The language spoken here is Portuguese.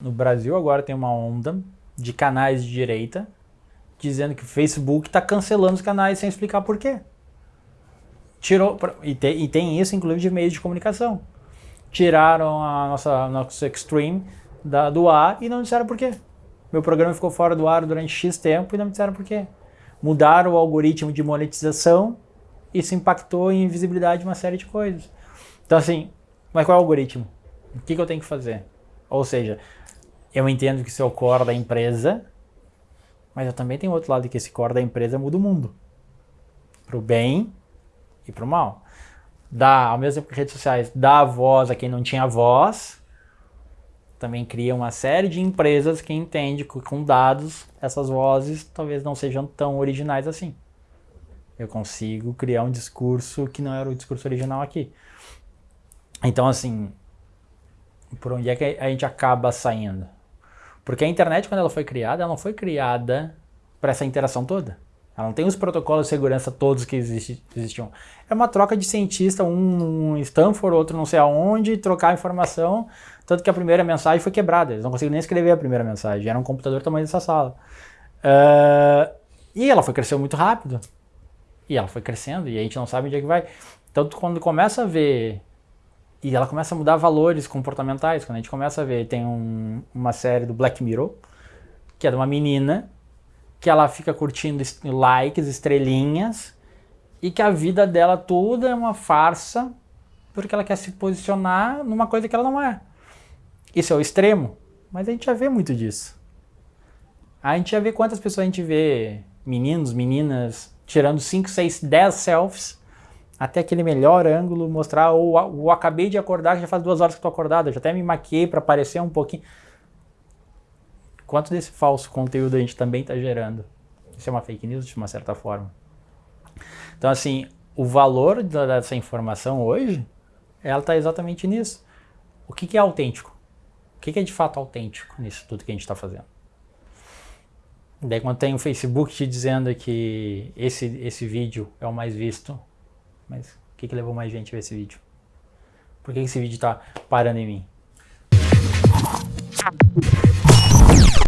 No Brasil agora tem uma onda de canais de direita dizendo que o Facebook está cancelando os canais sem explicar por quê. Tirou, e, te, e tem isso inclusive de meios de comunicação. Tiraram a nossa nosso Extreme da, do ar e não disseram por quê. Meu programa ficou fora do ar durante X tempo e não disseram por quê. Mudaram o algoritmo de monetização isso impactou em visibilidade de uma série de coisas. Então assim, mas qual é o algoritmo? O que, que eu tenho que fazer? Ou seja, eu entendo que isso é o core da empresa, mas eu também tenho outro lado que esse core da empresa muda o mundo. Para o bem e para o mal. Dá, ao mesmo tempo que redes sociais, dá voz a quem não tinha voz, também cria uma série de empresas que entende que com dados essas vozes talvez não sejam tão originais assim. Eu consigo criar um discurso que não era o discurso original aqui. Então, assim, por onde é que a gente acaba saindo? Porque a internet, quando ela foi criada, ela não foi criada para essa interação toda. Ela não tem os protocolos de segurança todos que existiam. É uma troca de cientista, um em Stanford, outro não sei aonde, trocar informação. Tanto que a primeira mensagem foi quebrada. Eles não conseguiram nem escrever a primeira mensagem. Era um computador do tamanho dessa sala. Uh, e ela foi crescendo muito rápido. E ela foi crescendo e a gente não sabe onde é que vai. Então, quando começa a ver e ela começa a mudar valores comportamentais. Quando a gente começa a ver, tem um, uma série do Black Mirror, que é de uma menina, que ela fica curtindo likes, estrelinhas, e que a vida dela toda é uma farsa, porque ela quer se posicionar numa coisa que ela não é. Isso é o extremo, mas a gente já vê muito disso. A gente já vê quantas pessoas a gente vê, meninos, meninas, tirando 5, 6, 10 selfies, até aquele melhor ângulo, mostrar, ou, ou acabei de acordar, já faz duas horas que estou acordado, já até me maquiei para aparecer um pouquinho. Quanto desse falso conteúdo a gente também está gerando? Isso é uma fake news de uma certa forma. Então assim, o valor dessa informação hoje, ela está exatamente nisso. O que, que é autêntico? O que, que é de fato autêntico nisso tudo que a gente está fazendo? Daí quando tem o Facebook te dizendo que esse, esse vídeo é o mais visto, mas o que, que levou mais gente a ver esse vídeo? Por que esse vídeo está parando em mim?